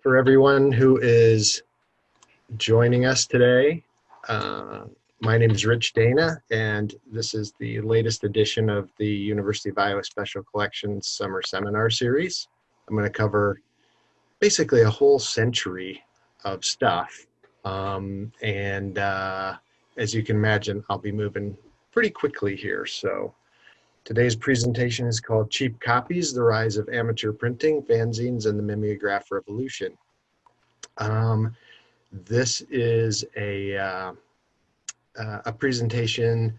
for everyone who is joining us today. Uh, my name is Rich Dana, and this is the latest edition of the University of Iowa Special Collections Summer Seminar Series. I'm going to cover basically a whole century of stuff. Um, and uh, as you can imagine, I'll be moving pretty quickly here. So today's presentation is called Cheap Copies, the Rise of Amateur Printing, Fanzines, and the Mimeograph Revolution. Um, this is a, uh, uh, a presentation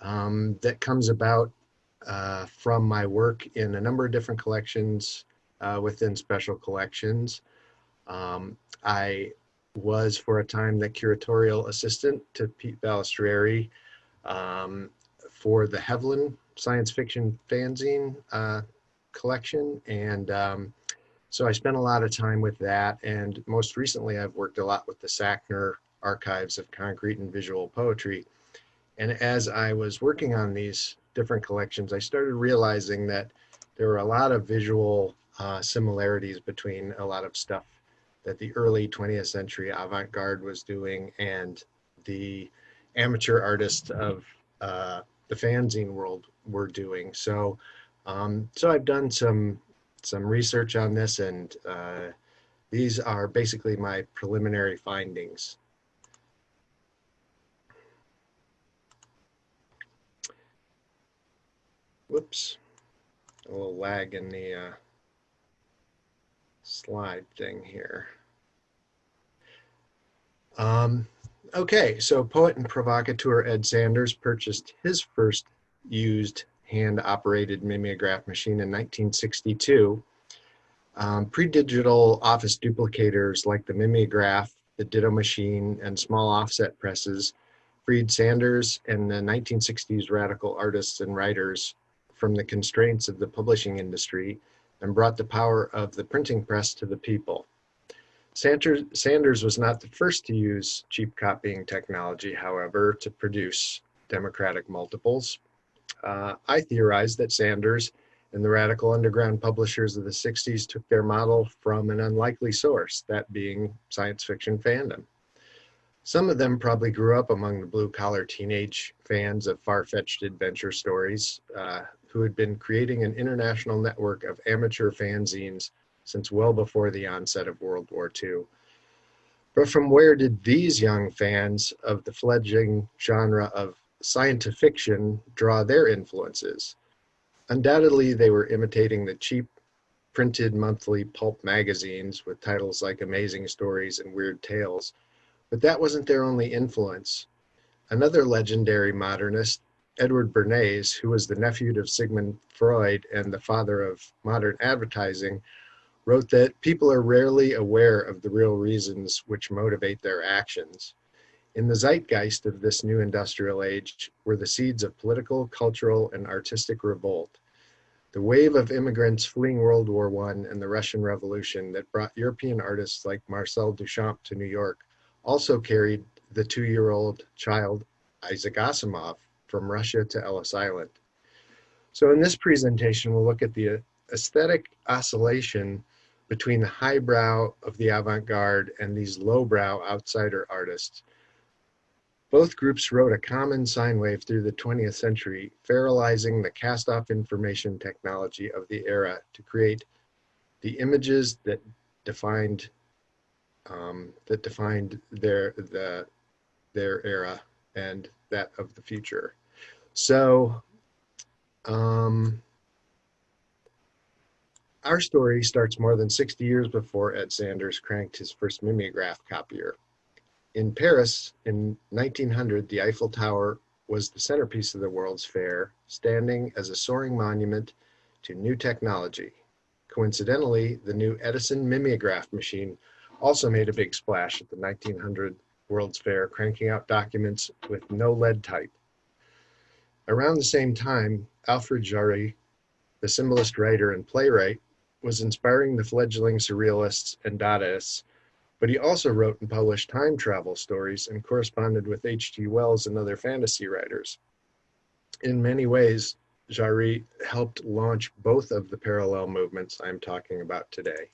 um, that comes about uh, from my work in a number of different collections uh, within special collections. Um, I was for a time the curatorial assistant to Pete Balestrieri um, for the Hevelin science fiction fanzine uh, collection. And um, so I spent a lot of time with that. And most recently, I've worked a lot with the Sackner Archives of Concrete and Visual Poetry. And as I was working on these different collections, I started realizing that there were a lot of visual uh, similarities between a lot of stuff that the early 20th century avant-garde was doing and the amateur artists of uh, the fanzine world were doing. So, um, so I've done some some research on this, and uh, these are basically my preliminary findings. Whoops, a little lag in the uh, slide thing here. Um, okay, so poet and provocateur Ed Sanders purchased his first used hand-operated mimeograph machine in 1962. Um, Pre-digital office duplicators like the mimeograph, the ditto machine, and small offset presses freed Sanders and the 1960s radical artists and writers from the constraints of the publishing industry and brought the power of the printing press to the people. Sanders was not the first to use cheap copying technology, however, to produce democratic multiples. Uh, I theorize that Sanders and the radical underground publishers of the 60s took their model from an unlikely source, that being science fiction fandom. Some of them probably grew up among the blue collar teenage fans of far fetched adventure stories uh, who had been creating an international network of amateur fanzines since well before the onset of World War II. But from where did these young fans of the fledgling genre of science fiction draw their influences. Undoubtedly, they were imitating the cheap printed monthly pulp magazines with titles like Amazing Stories and Weird Tales, but that wasn't their only influence. Another legendary modernist, Edward Bernays, who was the nephew of Sigmund Freud and the father of modern advertising, wrote that people are rarely aware of the real reasons which motivate their actions. In the zeitgeist of this new industrial age were the seeds of political, cultural, and artistic revolt. The wave of immigrants fleeing World War I and the Russian Revolution that brought European artists like Marcel Duchamp to New York also carried the two-year-old child Isaac Asimov from Russia to Ellis Island. So in this presentation, we'll look at the aesthetic oscillation between the highbrow of the avant-garde and these lowbrow outsider artists both groups wrote a common sine wave through the 20th century, feralizing the cast-off information technology of the era to create the images that defined um, that defined their the their era and that of the future. So um, our story starts more than 60 years before Ed Sanders cranked his first mimeograph copier. In Paris in 1900, the Eiffel Tower was the centerpiece of the World's Fair, standing as a soaring monument to new technology. Coincidentally, the new Edison mimeograph machine also made a big splash at the 1900 World's Fair, cranking out documents with no lead type. Around the same time, Alfred Jarry, the symbolist writer and playwright, was inspiring the fledgling surrealists and Dadaists but he also wrote and published time travel stories and corresponded with H.G. Wells and other fantasy writers. In many ways, Jarry helped launch both of the parallel movements I'm talking about today.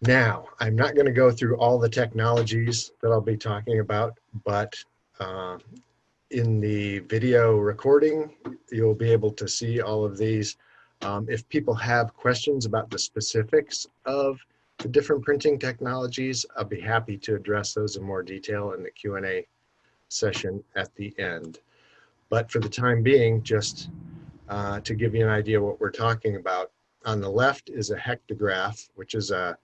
Now, I'm not going to go through all the technologies that I'll be talking about, but uh, in the video recording, you'll be able to see all of these. Um, if people have questions about the specifics of the different printing technologies, I'll be happy to address those in more detail in the Q&A session at the end. But for the time being, just uh, to give you an idea what we're talking about, on the left is a hectograph, which is a,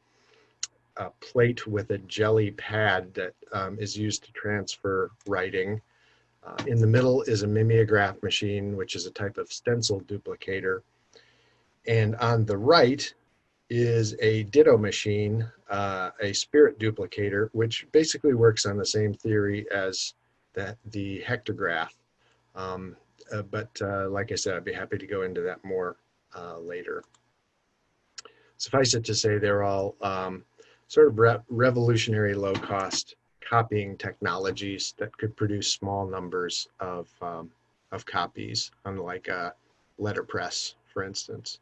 a plate with a jelly pad that um, is used to transfer writing. Uh, in the middle is a mimeograph machine, which is a type of stencil duplicator. And on the right is a ditto machine, uh, a spirit duplicator, which basically works on the same theory as that the hectograph. Um, uh, but uh, like I said, I'd be happy to go into that more uh, later. Suffice it to say, they're all um, sort of re revolutionary low cost copying technologies that could produce small numbers of, um, of copies, unlike a letterpress, for instance.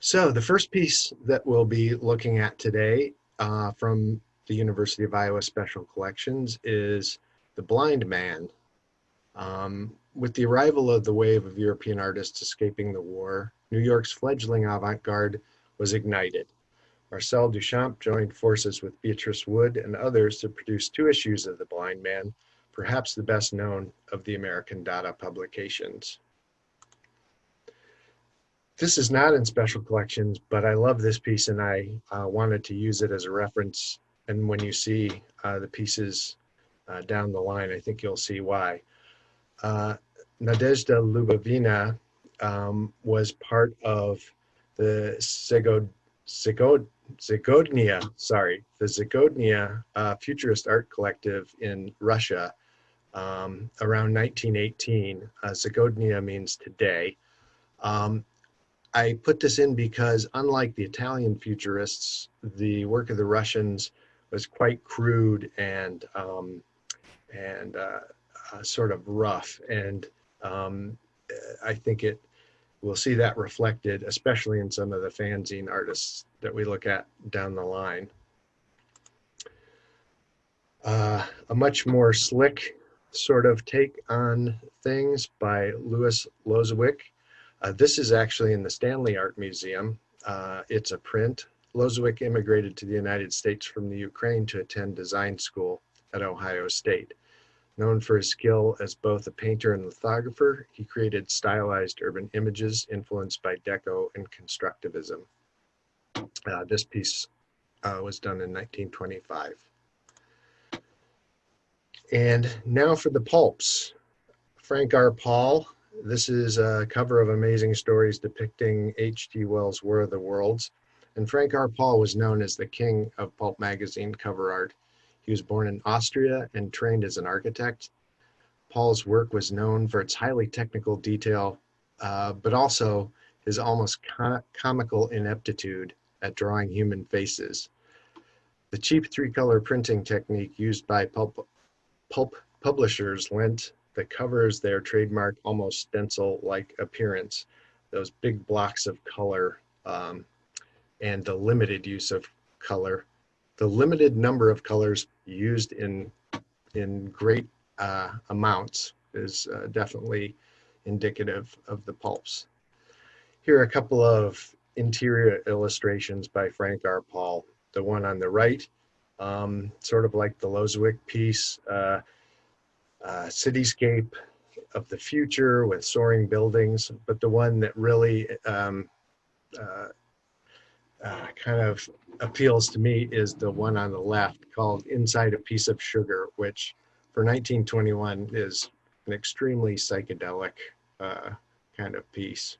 So the first piece that we'll be looking at today uh, from the University of Iowa Special Collections is The Blind Man. Um, with the arrival of the wave of European artists escaping the war, New York's fledgling avant-garde was ignited. Marcel Duchamp joined forces with Beatrice Wood and others to produce two issues of The Blind Man, perhaps the best known of the American Dada publications. This is not in special collections, but I love this piece and I uh, wanted to use it as a reference. And when you see uh, the pieces uh, down the line, I think you'll see why. Uh, Nadezhda Lubovina um, was part of the Zagodnia, sorry, the Zagodnia uh, Futurist Art Collective in Russia um, around 1918. Uh, Zagodnia means today. Um, I put this in because unlike the Italian futurists, the work of the Russians was quite crude and um, and uh, uh, sort of rough. And um, I think it we'll see that reflected, especially in some of the fanzine artists that we look at down the line. Uh, a much more slick sort of take on things by Louis Lozowick. Uh, this is actually in the Stanley Art Museum. Uh, it's a print. Lozowick immigrated to the United States from the Ukraine to attend design school at Ohio State. Known for his skill as both a painter and lithographer, he created stylized urban images influenced by Deco and Constructivism. Uh, this piece uh, was done in 1925. And now for the pulps. Frank R. Paul. This is a cover of Amazing Stories depicting H.G. Wells' War of the Worlds. And Frank R. Paul was known as the king of pulp magazine cover art he was born in Austria and trained as an architect. Paul's work was known for its highly technical detail, uh, but also his almost com comical ineptitude at drawing human faces. The cheap three-color printing technique used by pulp, pulp publishers lent the covers their trademark almost stencil-like appearance, those big blocks of color um, and the limited use of color the limited number of colors used in in great uh, amounts is uh, definitely indicative of the pulps. Here are a couple of interior illustrations by Frank R. Paul. The one on the right, um, sort of like the Lozowick piece, uh, uh, cityscape of the future with soaring buildings, but the one that really um, uh, uh, kind of appeals to me is the one on the left called Inside a Piece of Sugar, which for 1921 is an extremely psychedelic uh, kind of piece.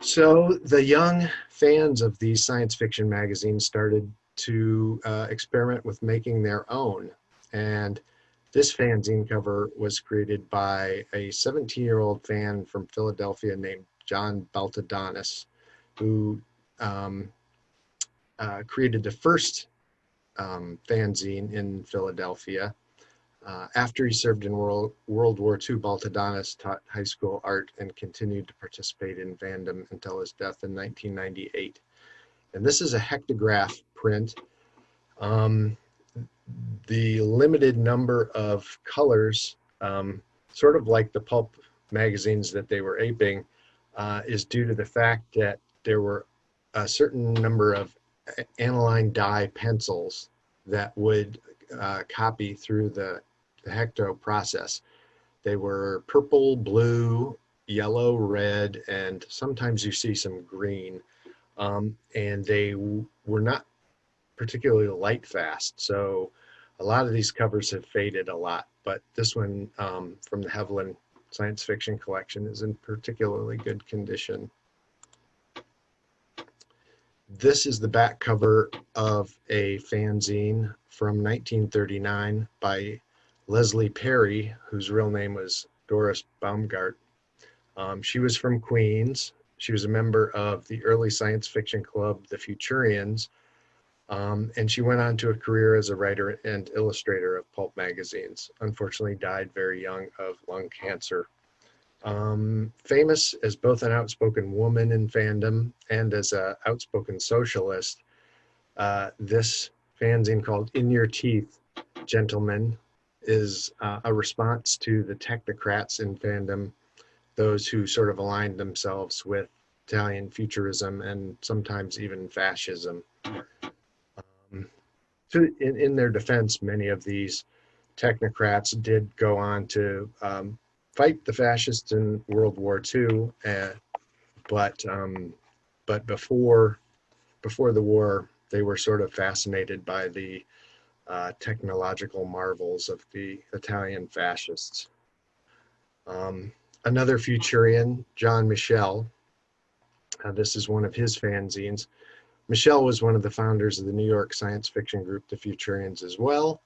So the young fans of these science fiction magazines started to uh, experiment with making their own. And this fanzine cover was created by a 17 year old fan from Philadelphia named John Baltadonis who um, uh, created the first um, fanzine in Philadelphia. Uh, after he served in World, World War II, Baltadonis taught high school art and continued to participate in fandom until his death in 1998. And this is a hectograph print. Um, the limited number of colors, um, sort of like the pulp magazines that they were aping, uh, is due to the fact that there were a certain number of aniline dye pencils that would uh, copy through the, the hecto process. They were purple, blue, yellow, red, and sometimes you see some green. Um, and they were not particularly light fast. So a lot of these covers have faded a lot, but this one um, from the Hevelin science fiction collection is in particularly good condition. This is the back cover of a fanzine from 1939 by Leslie Perri, whose real name was Doris Baumgardt. Um, she was from Queens. She was a member of the early science fiction club, the Futurians, um, and she went on to a career as a writer and illustrator of pulp magazines. Unfortunately, died very young of lung cancer. Um, famous as both an outspoken woman in fandom and as an outspoken socialist, uh, this fanzine called In Your Teeth, Gentlemen, is uh, a response to the technocrats in fandom, those who sort of aligned themselves with Italian futurism and sometimes even fascism. To, in, in their defense, many of these technocrats did go on to um, fight the fascists in World War II, uh, but um, but before before the war, they were sort of fascinated by the uh, technological marvels of the Italian fascists. Um, another Futurian, John Michel. Uh, this is one of his fanzines. Michel was one of the founders of the New York science fiction group, the Futurians, as well.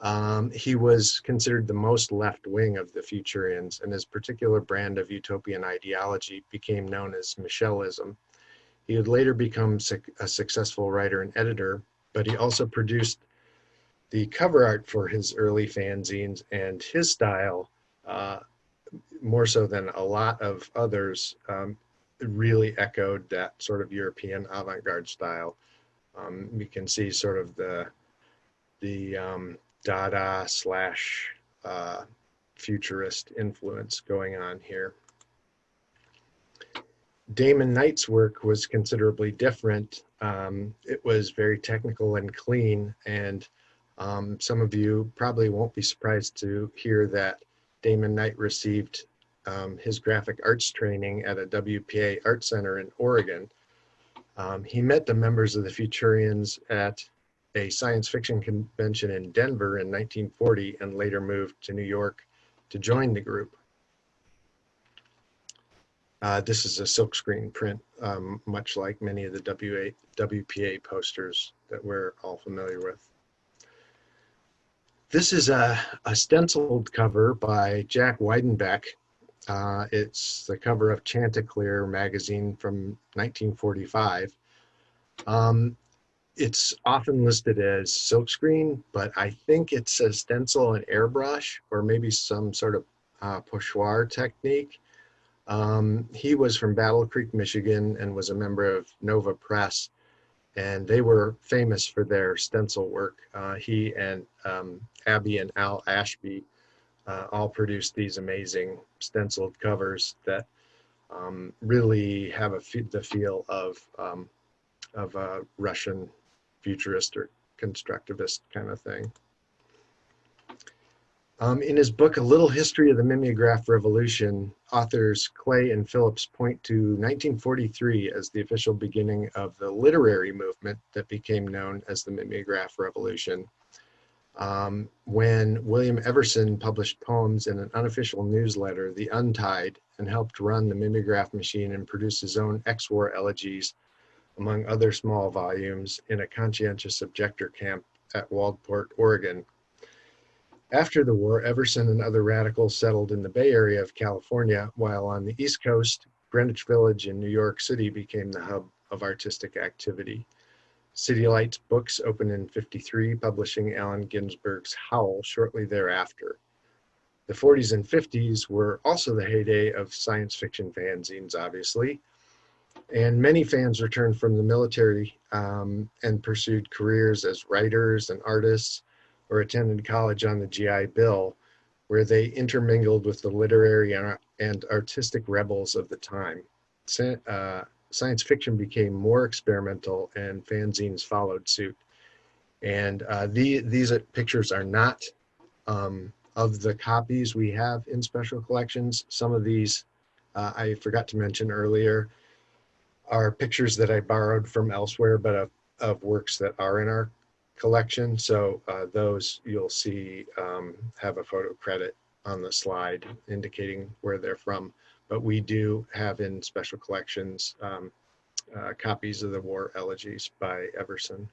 Um, he was considered the most left wing of the Futurians, and his particular brand of utopian ideology became known as Michelism. He would later become a successful writer and editor, but he also produced the cover art for his early fanzines, and his style, uh, more so than a lot of others, um, really echoed that sort of European avant-garde style. Um, you can see sort of the the um, Dada slash uh, futurist influence going on here. Damon Knight's work was considerably different. Um, it was very technical and clean, and um, some of you probably won't be surprised to hear that Damon Knight received um, his graphic arts training at a WPA art center in Oregon. Um, he met the members of the Futurians at a science fiction convention in Denver in 1940 and later moved to New York to join the group. Uh, this is a silkscreen print, um, much like many of the WA, WPA posters that we're all familiar with. This is a, a stenciled cover by Jack Wiedenbeck. Uh, it's the cover of Chanticleer magazine from 1945. Um, it's often listed as silkscreen, but I think it's a stencil and airbrush or maybe some sort of uh, pochoir technique. Um, he was from Battle Creek, Michigan and was a member of Nova Press and they were famous for their stencil work. Uh, he and um, Abby and Al Ashley uh, all produced these amazing stenciled covers that um, really have a the feel of um, of a Russian futurist or constructivist kind of thing. Um, in his book, A Little History of the Mimeograph Revolution, authors Clay and Phillips point to 1943 as the official beginning of the literary movement that became known as the Mimeograph Revolution. Um, when William Everson published poems in an unofficial newsletter, The Untide, and helped run the mimeograph machine and produce his own ex-war elegies among other small volumes, in a conscientious objector camp at Waldport, Oregon. After the war, Everson and other radicals settled in the Bay Area of California, while on the East Coast, Greenwich Village in New York City became the hub of artistic activity. City Lights Books opened in 53, publishing Allen Ginsberg's Howl shortly thereafter. The 40s and 50s were also the heyday of science fiction fanzines, obviously, And many fans returned from the military um, and pursued careers as writers and artists or attended college on the GI Bill, where they intermingled with the literary and artistic rebels of the time. Uh, science fiction became more experimental and fanzines followed suit. And uh, the, these pictures are not um, of the copies we have in special collections. Some of these uh, I forgot to mention earlier are pictures that I borrowed from elsewhere, but of, of works that are in our collection. So uh, those you'll see um, have a photo credit on the slide indicating where they're from. But we do have in special collections um, uh, copies of the War Elegies by Everson.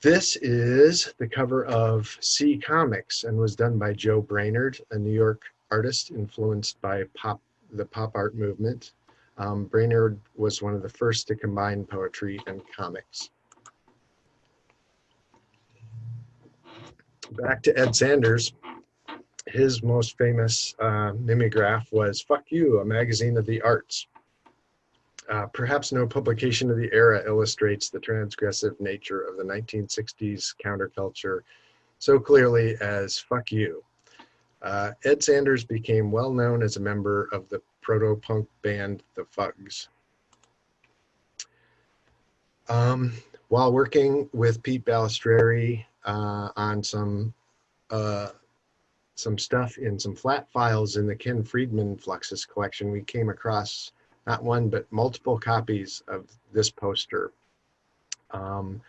This is the cover of C Comics and was done by Joe Brainard, a New York artist influenced by pop, the pop art movement. Um, Brainard was one of the first to combine poetry and comics. Back to Ed Sanders. His most famous uh, mimeograph was Fuck You, a magazine of the arts. Uh, perhaps no publication of the era illustrates the transgressive nature of the 1960s counterculture so clearly as Fuck You. Uh, Ed Sanders became well known as a member of the proto-punk band The Fugs. Um, while working with Pete Balestrieri uh, on some uh, some stuff in some flat files in the Ken Friedman Fluxus collection, we came across not one, but multiple copies of this poster. Um,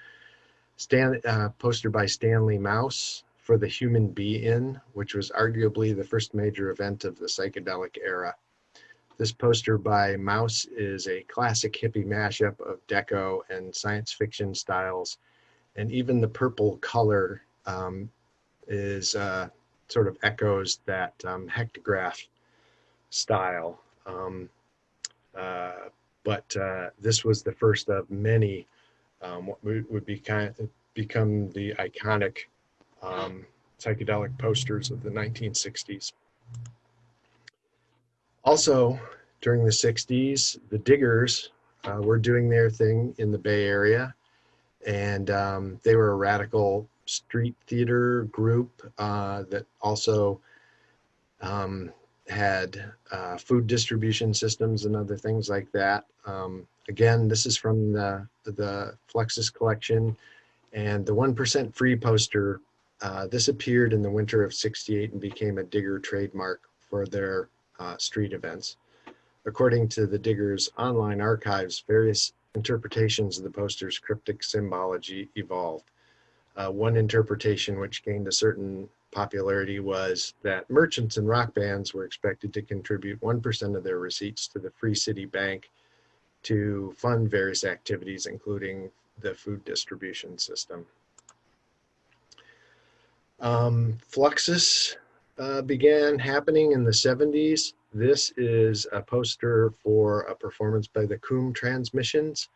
Stan, uh, poster by Stanley Mouse for the Human Be-In, which was arguably the first major event of the psychedelic era. This poster by Mouse is a classic hippie mashup of deco and science fiction styles, and even the purple color um, is uh, sort of echoes that um, hectograph style. Um, uh, but uh, this was the first of many um, what would be kind of become the iconic um, psychedelic posters of the 1960s. Also, during the 60s, the Diggers uh, were doing their thing in the Bay Area, and um, they were a radical street theater group uh, that also um, had uh, food distribution systems and other things like that. Um, again, this is from the, the Fluxus collection and the 1% free poster. Uh, this appeared in the winter of 68 and became a digger trademark for their uh, street events. According to the Diggers online archives, various interpretations of the poster's cryptic symbology evolved. Uh, one interpretation which gained a certain popularity was that merchants and rock bands were expected to contribute 1% of their receipts to the Free City Bank to fund various activities, including the food distribution system. Um, Fluxus uh, began happening in the 70s. This is a poster for a performance by the COUM Transmissions.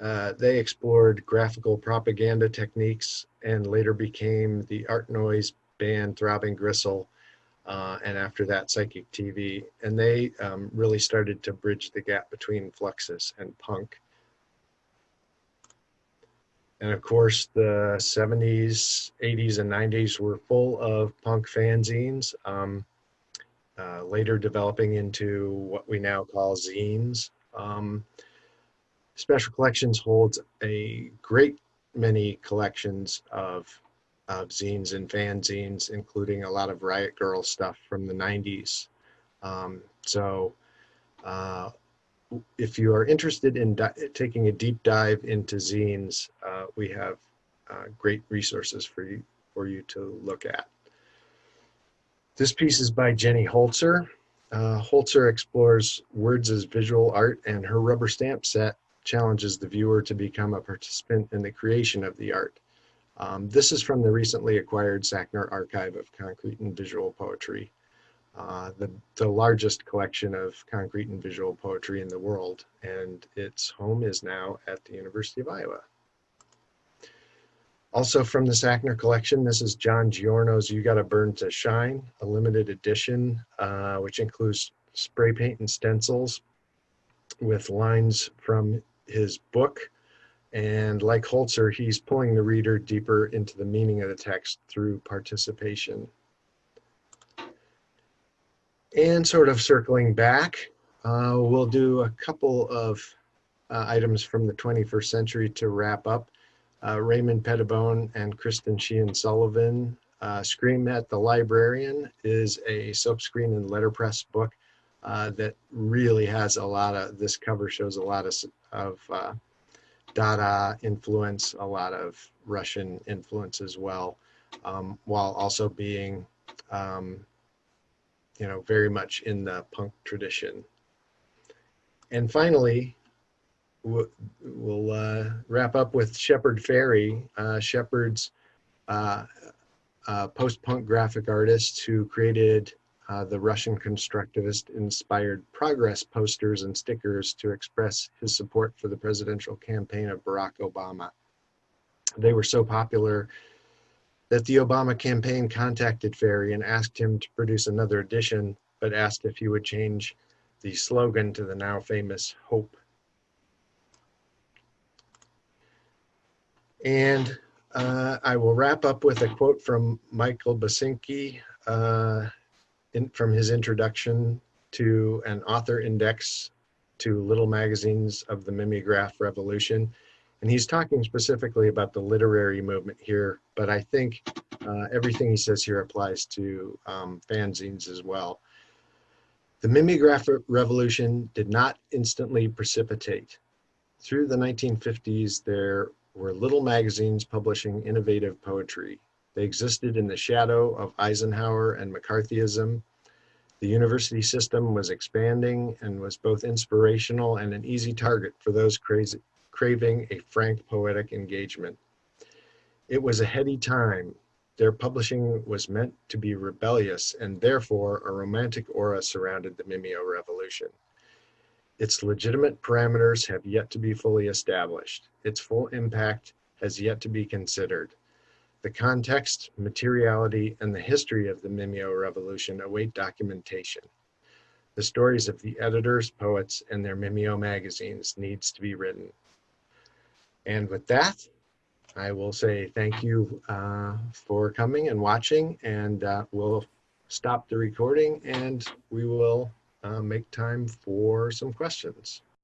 Uh, they explored graphical propaganda techniques and later became the art noise band Throbbing Gristle, uh, and after that, Psychic TV. And they um, really started to bridge the gap between Fluxus and punk. And of course, the 70s, 80s, and 90s were full of punk fanzines, um, uh, later developing into what we now call zines. Um, Special Collections holds a great many collections of of zines and fanzines, including a lot of Riot Grrrl stuff from the 90s. Um, so uh, if you are interested in taking a deep dive into zines, uh, we have uh, great resources for you, for you to look at. This piece is by Jenny Holzer. Uh, Holzer explores words as visual art and her rubber stamp set challenges the viewer to become a participant in the creation of the art. Um, this is from the recently acquired Sackner Archive of Concrete and Visual Poetry, uh, the, the largest collection of concrete and visual poetry in the world, and its home is now at the University of Iowa. Also from the Sackner collection, this is John Giorno's You Gotta Burn to Shine, a limited edition, uh, which includes spray paint and stencils with lines from his book. And like Holzer, he's pulling the reader deeper into the meaning of the text through participation. And sort of circling back, uh, we'll do a couple of uh, items from the 21st century to wrap up. Uh, Raymond Pettibon and Kristen Sheehan Sullivan, uh, Scream at the Librarian is a silkscreen and letterpress book uh, that really has a lot of, this cover shows a lot of, of uh, Dada influence, a lot of Russian influence as well, um, while also being, um, you know, very much in the punk tradition. And finally, we'll, uh, wrap up with Shepard Fairey. Uh, Shepard's uh, post-punk graphic artist who created uh, the Russian constructivist inspired progress posters and stickers to express his support for the presidential campaign of Barack Obama. They were so popular that the Obama campaign contacted Fairey and asked him to produce another edition, but asked if he would change the slogan to the now famous Hope. And uh, I will wrap up with a quote from Michael Basinski, uh, in, from his introduction to an author index to little magazines of the mimeograph revolution. And he's talking specifically about the literary movement here, but I think uh, everything he says here applies to um, fanzines as well. The mimeograph revolution did not instantly precipitate. Through the 1950s, there were little magazines publishing innovative poetry. They existed in the shadow of Eisenhower and McCarthyism. The university system was expanding and was both inspirational and an easy target for those crazy, craving a frank poetic engagement. It was a heady time. Their publishing was meant to be rebellious and therefore a romantic aura surrounded the Mimeo revolution. Its legitimate parameters have yet to be fully established. Its full impact has yet to be considered. The context, materiality, and the history of the Mimeo Revolution await documentation. The stories of the editors, poets, and their Mimeo magazines needs to be written. And with that, I will say thank you uh, for coming and watching, and uh, we'll stop the recording and we will uh, make time for some questions.